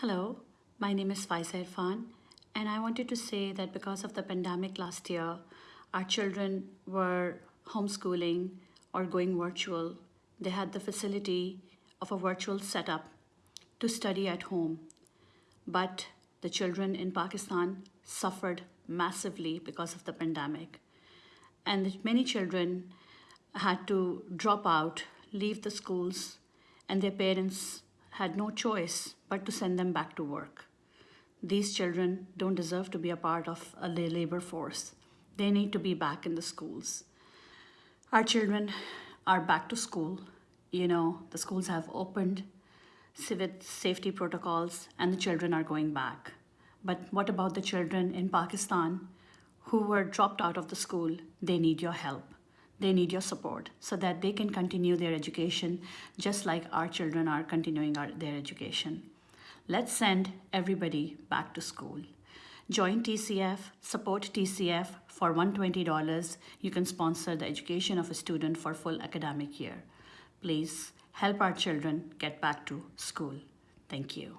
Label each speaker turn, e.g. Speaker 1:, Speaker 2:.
Speaker 1: Hello, my name is Faiza Irfan, and I wanted to say that because of the pandemic last year, our children were homeschooling or going virtual. They had the facility of a virtual setup to study at home. But the children in Pakistan suffered massively because of the pandemic. And many children had to drop out, leave the schools, and their parents had no choice but to send them back to work. These children don't deserve to be a part of a labor force. They need to be back in the schools. Our children are back to school. You know, the schools have opened with safety protocols and the children are going back. But what about the children in Pakistan who were dropped out of the school? They need your help they need your support so that they can continue their education just like our children are continuing our, their education. Let's send everybody back to school. Join TCF, support TCF for $120. You can sponsor the education of a student for full academic year. Please help our children get back to school. Thank you.